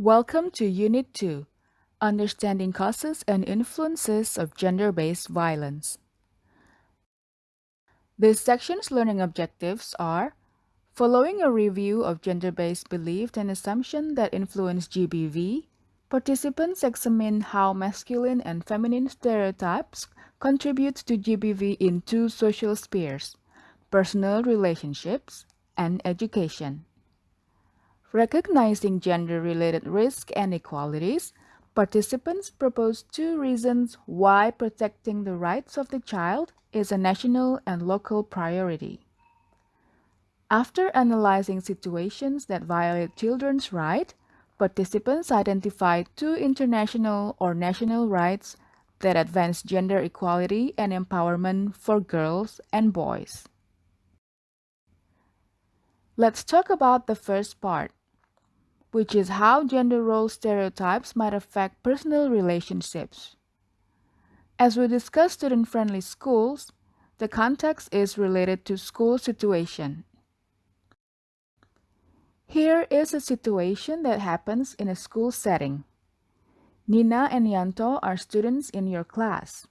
Welcome to Unit 2 Understanding Causes and Influences of Gender-Based Violence. This section's learning objectives are Following a review of gender-based beliefs and assumptions that influence GBV, participants examine how masculine and feminine stereotypes contribute to GBV in two social spheres, personal relationships and education. Recognizing gender-related risk and equalities, participants propose two reasons why protecting the rights of the child is a national and local priority. After analyzing situations that violate children's rights, participants identify two international or national rights that advance gender equality and empowerment for girls and boys. Let's talk about the first part, which is how gender role stereotypes might affect personal relationships. As we discuss student-friendly schools, the context is related to school situation. Here is a situation that happens in a school setting. Nina and Yanto are students in your class.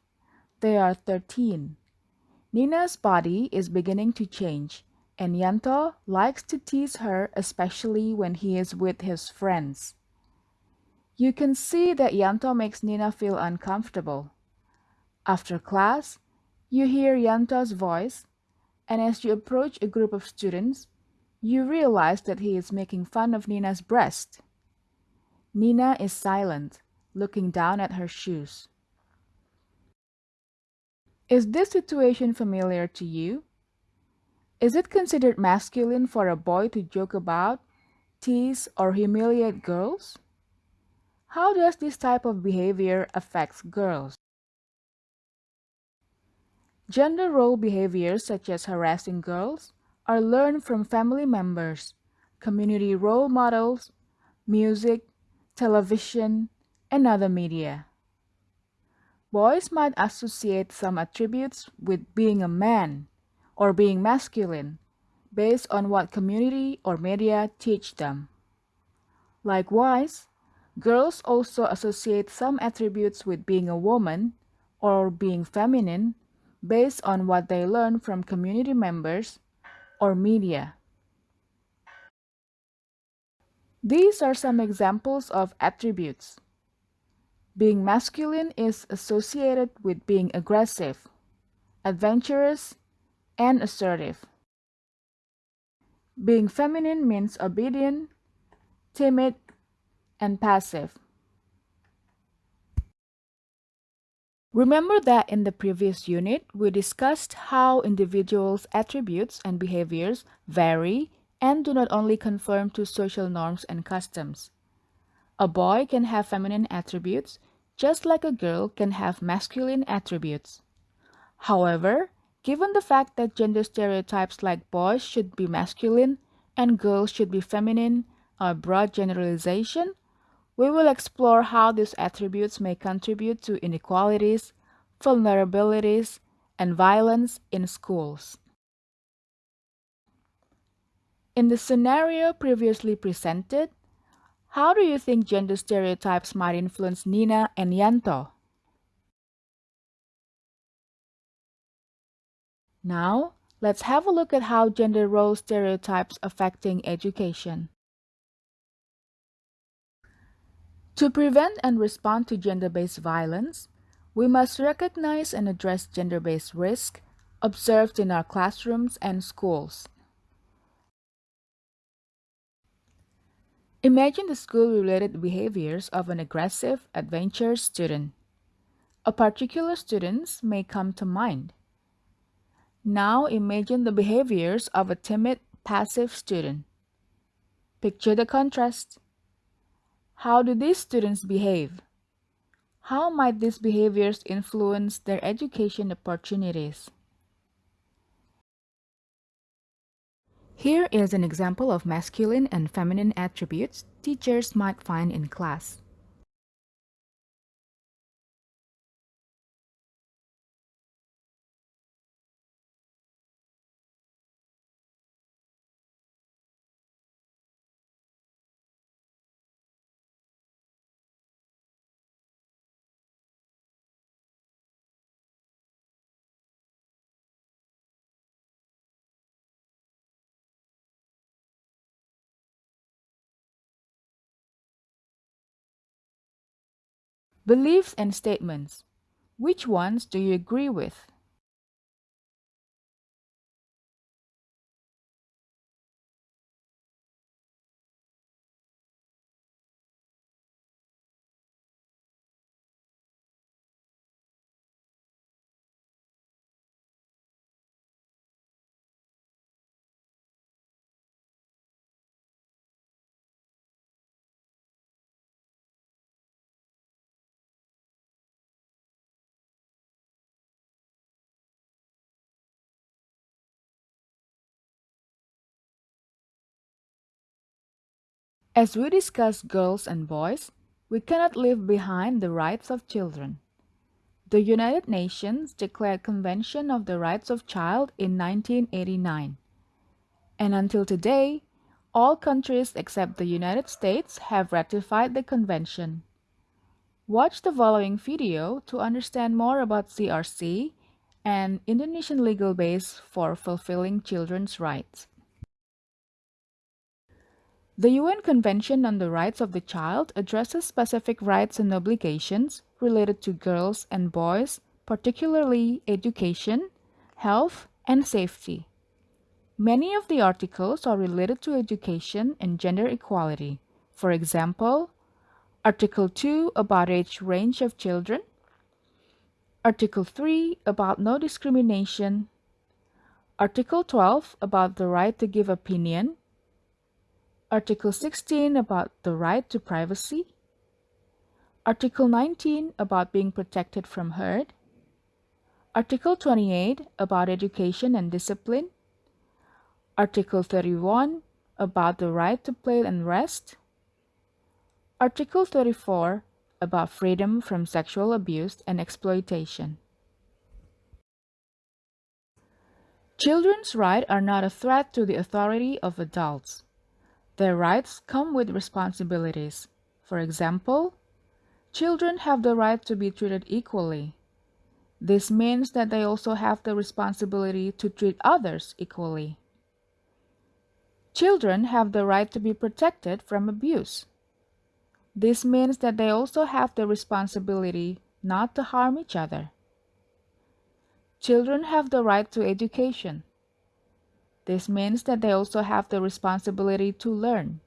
They are 13. Nina's body is beginning to change, and Yanto likes to tease her especially when he is with his friends. You can see that Yanto makes Nina feel uncomfortable. After class, you hear Yanto's voice, and as you approach a group of students, you realize that he is making fun of Nina's breast. Nina is silent, looking down at her shoes. Is this situation familiar to you? Is it considered masculine for a boy to joke about, tease, or humiliate girls? How does this type of behavior affect girls? Gender role behaviors such as harassing girls, are learned from family members, community role models, music, television, and other media. Boys might associate some attributes with being a man or being masculine based on what community or media teach them. Likewise, girls also associate some attributes with being a woman or being feminine based on what they learn from community members or media. These are some examples of attributes. Being masculine is associated with being aggressive, adventurous, and assertive. Being feminine means obedient, timid, and passive. Remember that in the previous unit, we discussed how individuals' attributes and behaviors vary and do not only conform to social norms and customs. A boy can have feminine attributes, just like a girl can have masculine attributes. However, given the fact that gender stereotypes like boys should be masculine and girls should be feminine are broad generalization, we will explore how these attributes may contribute to inequalities, vulnerabilities, and violence in schools. In the scenario previously presented, how do you think gender stereotypes might influence Nina and Yanto? Now, let's have a look at how gender role stereotypes affecting education. To prevent and respond to gender-based violence, we must recognize and address gender-based risk observed in our classrooms and schools. Imagine the school-related behaviors of an aggressive, adventurous student. A particular student may come to mind. Now imagine the behaviors of a timid, passive student. Picture the contrast. How do these students behave? How might these behaviors influence their education opportunities? Here is an example of masculine and feminine attributes teachers might find in class. Beliefs and statements. Which ones do you agree with? As we discuss girls and boys, we cannot leave behind the rights of children. The United Nations declared Convention of the Rights of Child in 1989. And until today, all countries except the United States have ratified the convention. Watch the following video to understand more about CRC and Indonesian legal base for fulfilling children's rights. The UN Convention on the Rights of the Child addresses specific rights and obligations related to girls and boys, particularly education, health, and safety. Many of the articles are related to education and gender equality. For example, Article 2 about age range of children, Article 3 about no discrimination, Article 12 about the right to give opinion, Article 16 about the right to privacy. Article 19 about being protected from hurt. Article 28 about education and discipline. Article 31 about the right to play and rest. Article 34 about freedom from sexual abuse and exploitation. Children's rights are not a threat to the authority of adults. Their rights come with responsibilities. For example, children have the right to be treated equally. This means that they also have the responsibility to treat others equally. Children have the right to be protected from abuse. This means that they also have the responsibility not to harm each other. Children have the right to education. This means that they also have the responsibility to learn.